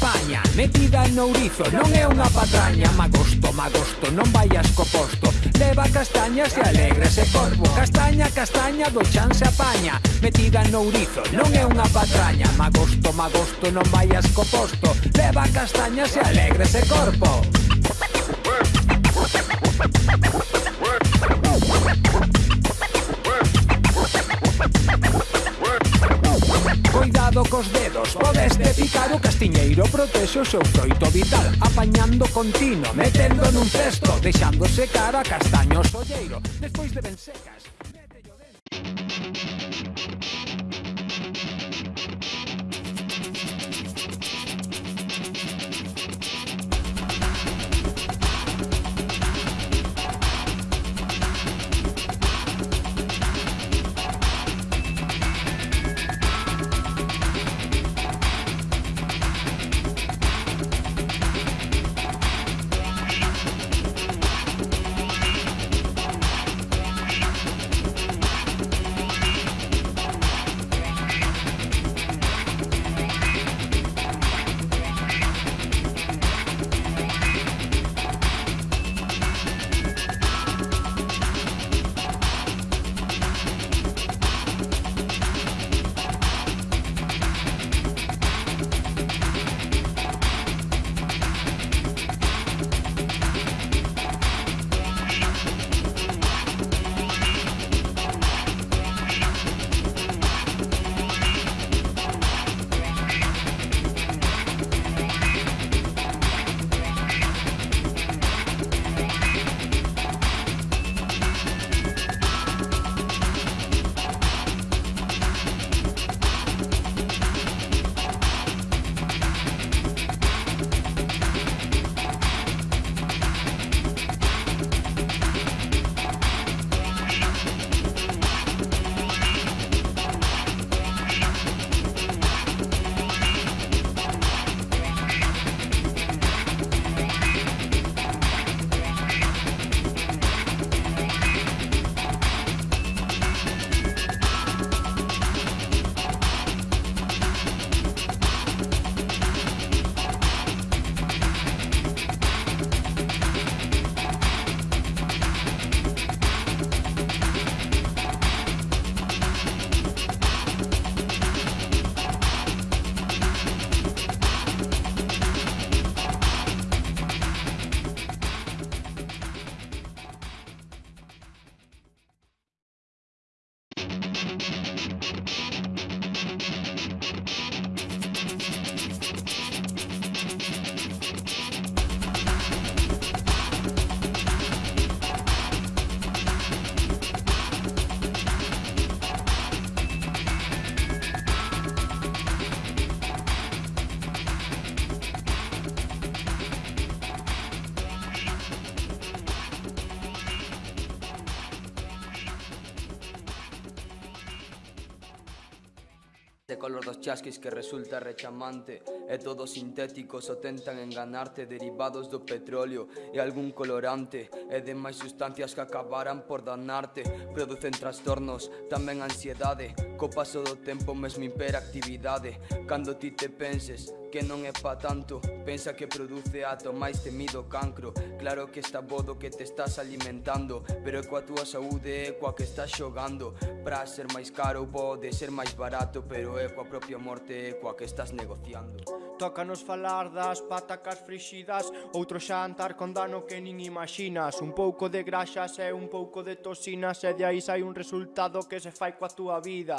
paña Metida no ourizo, non é unha patraña Magosto, magosto, non vayas co posto. Leva castañas e alegre se corvo. Castaña, castaña, do chan se apaña. Metida no ourizo, non é unha patraña Magosto, magosto, non vayas co posto. Leva castañas e alegre se corpo. cos dedos. Podeste picar o castiñeiro protexe o seu froito vital Apañando continuo metendo nun cesto Deixando secar a castaño solleiro Despois de ben secas, métello dentro color dos chasquis que resulta rechamante. E todos sintéticos o tentan enganarte Derivados do petróleo e algún colorante. E demais sustancias que acabaran por danarte. Producen trastornos, tamén ansiedade Co paso do tempo mesmo hiperactividade. Cando ti te penses que non é pa tanto. Pensa que produce ato máis temido cancro. Claro que está bodo que te estás alimentando Pero é coa túa saúde é coa que estás xogando. Pra ser máis caro pode ser máis barato Pero é coa propia morte é coa que estás negociando. Tócanos falar das patacas frixidas Outro xantar con dano que nin imaxinas. Un pouco de graxas e un pouco de toxinas E de aí sai un resultado que se fai coa túa vida.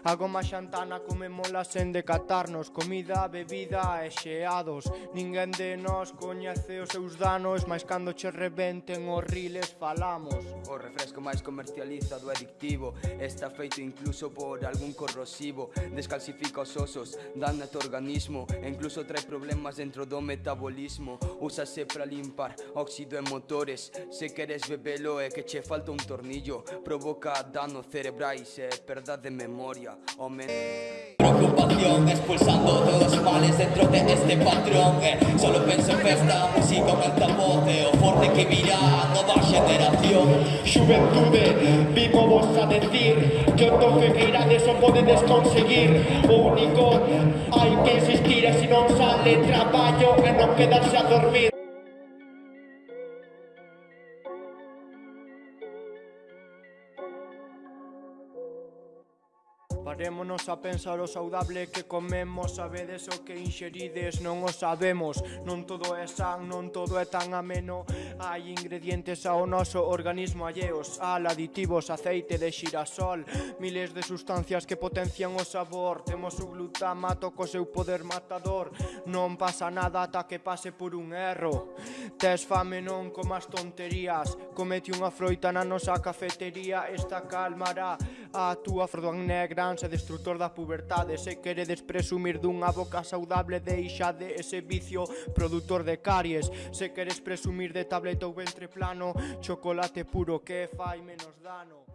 A goma xantana comemola sen decatarnos. Comida, bebida e xeados. Ninguén de nós coñece os seus danos Mais cando che reventen os riles falamos. O refresco máis comercializado e adictivo Está feito incluso por algún corrosivo. Descalcifica os osos, dan a organismo incluso trae problemas dentro do metabolismo. Úsase para limpar óxido en motores. Se queres bebelo e que che falta un tornillo. Provoca danos cerebrais e perda de memoria. O men... Preocupación expulsando todos los males dentro de este patrón eh. Solo penso en festa, música, un altavoz eh, O forte que virá a nova xeración Xuventude, vimo vos a decir Que o toque que irades o podedes conseguir único hai que insistir se non sale traballo e non quedarse a dormir Parémonos a pensar o saudable que comemos. Sabedes o que inxerides, non o sabemos. Non todo é san, non todo é tan ameno. Hai ingredientes ao noso organismo alleos Al, aditivos, aceite de xirasol Miles de sustancias que potencian o sabor. Temos o glutamato co seu poder matador. Non pasa nada ata que pase por un erro. Tes fame non comas tonterías. Comete unha froita na nosa cafetería. Esta calmará a túa frodan negra e destructor da pubertade Se queredes presumir dunha boca saudable Deixade ese vicio produtor de caries. Se queres presumir de tableta ou ventre plano Chocolate puro que fai menos dano.